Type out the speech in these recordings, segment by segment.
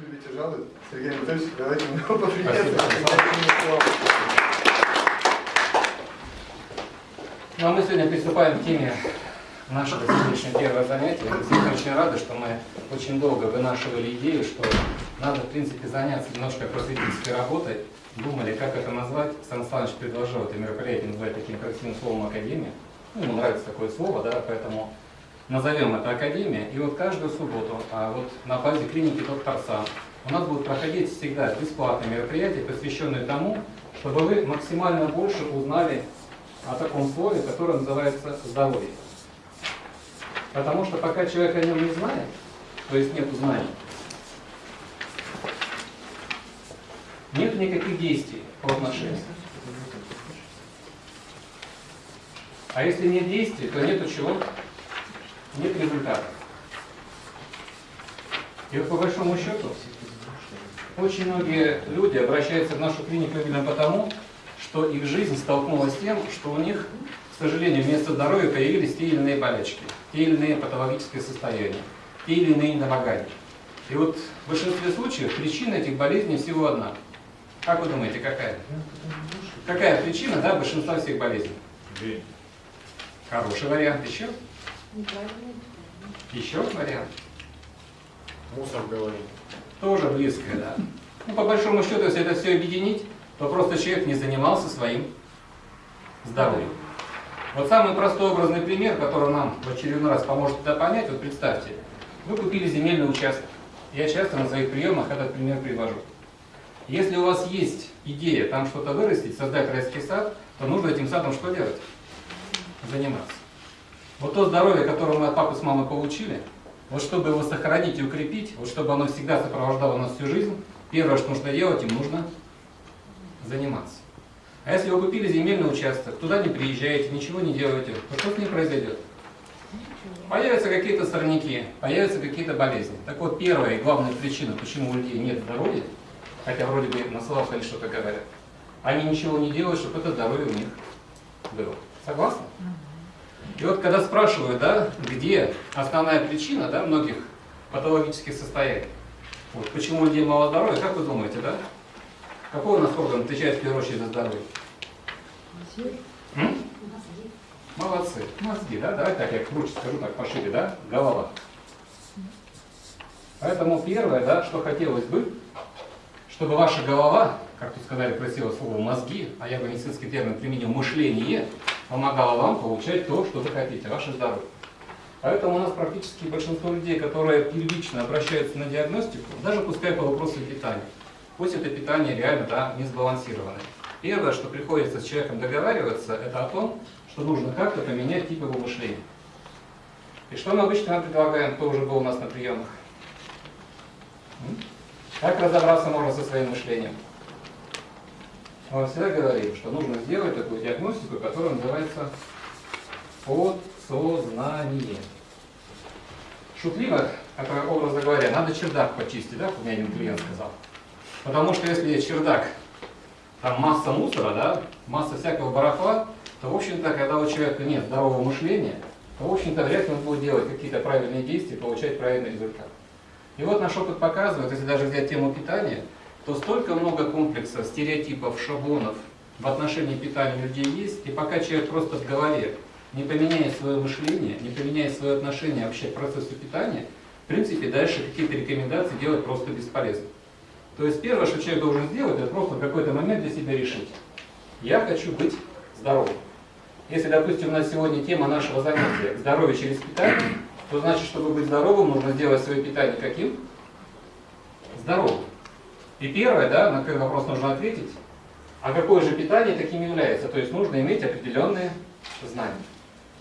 любите жаловать. Сергей Анатольевич, давайте мы его поприветствуем. Ну а мы сегодня приступаем к теме нашего сегодняшнего первого занятия. Действительно очень рады, что мы очень долго вынашивали идею, что надо, в принципе, заняться немножко просветительской работой. Думали, как это назвать. Сан Саныч предложил это мероприятие назвать таким красивым словом «Академия». Ну, ему нравится такое слово, да, поэтому назовем это Академия. И вот каждую субботу а вот на базе клиники Доктор Сан у нас будут проходить всегда бесплатные мероприятия, посвященные тому, чтобы вы максимально больше узнали о таком слове, которое называется здоровье. Потому что пока человек о нем не знает, то есть нет знаний, нет никаких действий по отношению. А если нет действий, то нету чего? Нет результата. И вот по большому счету, очень многие люди обращаются в нашу клинику именно потому, что их жизнь столкнулась с тем, что у них, к сожалению, вместо здоровья появились те или иные болячки, те или иные патологические состояния, те или иные недомогания. И вот в большинстве случаев причина этих болезней всего одна. Как вы думаете, какая? Какая причина да, большинства всех болезней? Хороший вариант. Еще? Еще вариант. Мусор голове. Тоже близкое, да. Ну, по большому счету, если это все объединить, то просто человек не занимался своим здоровьем. Вот самый простой образный пример, который нам в очередной раз поможет это понять, вот представьте, вы купили земельный участок. Я часто на своих приемах этот пример привожу. Если у вас есть идея там что-то вырастить, создать райский сад, то нужно этим садом что делать? Заниматься. Вот то здоровье, которое мы от папы с мамой получили, вот чтобы его сохранить и укрепить, вот чтобы оно всегда сопровождало нас всю жизнь, первое, что нужно делать, им нужно заниматься. А если вы купили земельный участок, туда не приезжаете, ничего не делаете, то что с ним произойдет? Появятся какие-то сорняки, появятся какие-то болезни. Так вот, первая и главная причина, почему у людей нет здоровья, хотя вроде бы на словах они что-то говорят, они ничего не делают, чтобы это здоровье у них было. Согласны? И вот когда спрашивают, да, где основная причина да, многих патологических состояний, вот, почему у людей мало здоровья, как вы думаете, да? Какой у нас орган отвечает в первую очередь за здоровье? М? Молодцы. Мозги, да? Давай так, я круче скажу, так пошире, да? Голова. Поэтому первое, да, что хотелось бы, чтобы ваша голова, как тут сказали красивое слово мозги, а я бы медицинский термин применил мышление, помогала вам получать то, что вы хотите, ваше здоровье. Поэтому у нас практически большинство людей, которые первично обращаются на диагностику, даже пускай по вопросу питания, пусть это питание реально да, не сбалансированное. Первое, что приходится с человеком договариваться, это о том, что нужно как-то поменять тип его мышления. И что мы обычно предлагаем, кто уже был у нас на приемах? Как разобраться можно со своим мышлением? Мы всегда говорим, что нужно сделать такую диагностику, которая называется подсознание. Шутливо, это образно говоря, надо чердак почистить, да, как мне один клиент сказал. Потому что если чердак, там масса мусора, да, масса всякого барахла, то, в общем-то, когда у человека нет здорового мышления, то, в общем-то, вряд ли он будет делать какие-то правильные действия, получать правильный результат. И вот наш опыт показывает, если даже взять тему питания, то столько много комплексов, стереотипов, шаблонов в отношении питания людей есть, и пока человек просто в голове не поменяет свое мышление, не поменяет свое отношение вообще к процессу питания, в принципе, дальше какие-то рекомендации делать просто бесполезно. То есть первое, что человек должен сделать, это просто в какой-то момент для себя решить. Я хочу быть здоровым. Если, допустим, у нас сегодня тема нашего занятия «Здоровье через питание», то значит, чтобы быть здоровым, нужно сделать свое питание каким? Здоровым. И первое, да, на какой вопрос нужно ответить, а какое же питание таким является? То есть нужно иметь определенные знания.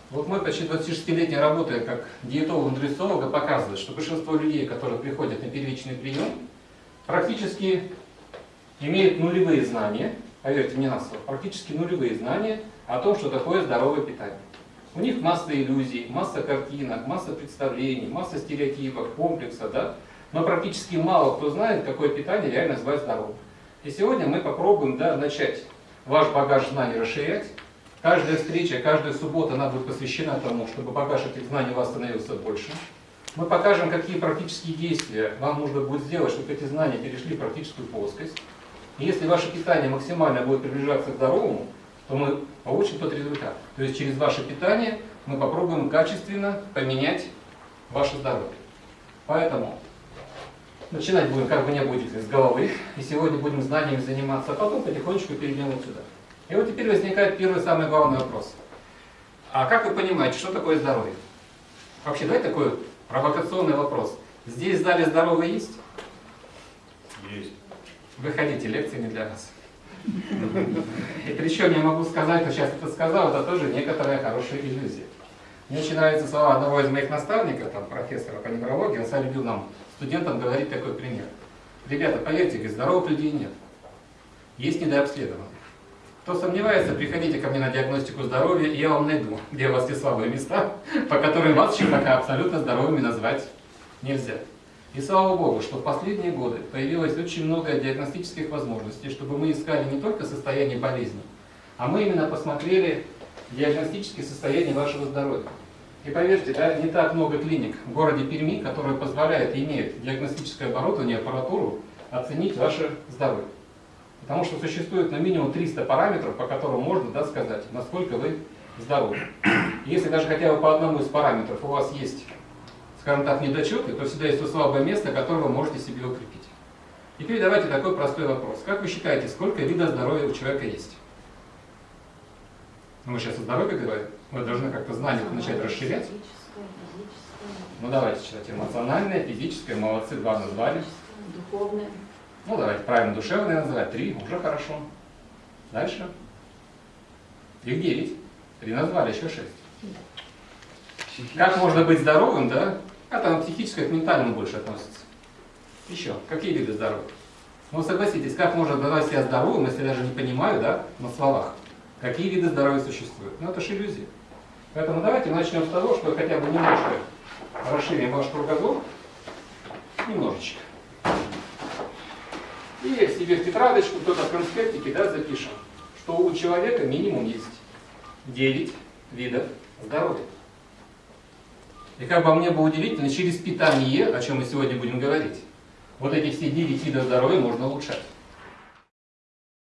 Вот мой почти 26-летний работа как диетолог-нутрициолога показывает, что большинство людей, которые приходят на первичный прием, практически имеют нулевые знания, поверьте мне на слово, практически нулевые знания о том, что такое здоровое питание. У них масса иллюзий, масса картинок, масса представлений, масса стереотипов, комплексов, да? Но практически мало кто знает, какое питание реально называть здоровым. И сегодня мы попробуем да, начать ваш багаж знаний расширять. Каждая встреча, каждая суббота она будет посвящена тому, чтобы багаж этих знаний у вас становился больше. Мы покажем, какие практические действия вам нужно будет сделать, чтобы эти знания перешли в практическую плоскость. И если ваше питание максимально будет приближаться к здоровому, то мы получим тот результат. То есть через ваше питание мы попробуем качественно поменять ваше здоровье. Поэтому начинать будем, как бы не будет, с головы. И сегодня будем знаниями заниматься, а потом потихонечку перейдем вот сюда. И вот теперь возникает первый самый главный вопрос. А как вы понимаете, что такое здоровье? Вообще, давайте такой провокационный вопрос. Здесь в зале здоровые есть? Есть. Выходите, лекции не для вас. И причем я могу сказать, что сейчас это сказал, это тоже некоторая хорошая иллюзия. Мне очень нравятся слова одного из моих наставников, там, профессора по неврологии, он всегда любил нам, студентам, говорить такой пример. Ребята, поверьте, говорит, здоровых людей нет. Есть недообследованные. Кто сомневается, приходите ко мне на диагностику здоровья, и я вам найду, где у вас те слабые места, по которым вас еще абсолютно здоровыми назвать нельзя. И слава Богу, что в последние годы появилось очень много диагностических возможностей, чтобы мы искали не только состояние болезни, а мы именно посмотрели диагностические состояния вашего здоровья. И поверьте, да, не так много клиник в городе Перми, которые позволяют, имеют диагностическое оборудование, аппаратуру, оценить ваше здоровье. Потому что существует на минимум 300 параметров, по которым можно да, сказать, насколько вы здоровы. И если даже хотя бы по одному из параметров у вас есть, скажем так, недочеты, то всегда есть то слабое место, которое вы можете себе укрепить. Теперь давайте такой простой вопрос. Как вы считаете, сколько видов здоровья у человека есть? Мы сейчас о здоровье говорим. Мы должны как-то знания начать расширять. Физическое, физическое, Ну давайте читать. Эмоциональное, физическое, молодцы, два назвали. духовное. Ну давайте правильно душевное называть. Три, уже хорошо. Дальше. Их девять. Три назвали, еще шесть. Как можно быть здоровым, да? А там психическое к ментальному больше относится. Еще. Какие виды здоровья? Ну согласитесь, как можно назвать себя здоровым, если я даже не понимаю, да, на словах, какие виды здоровья существуют? Ну это же иллюзия. Поэтому давайте начнем с того, что хотя бы немножко расширим ваш кругозор. Немножечко. И себе в тетрадочку, кто-то в конспектике, да, запишем, что у человека минимум есть 9 видов здоровья. И как бы мне было удивительно, через питание, о чем мы сегодня будем говорить, вот эти все 9 видов здоровья можно улучшать.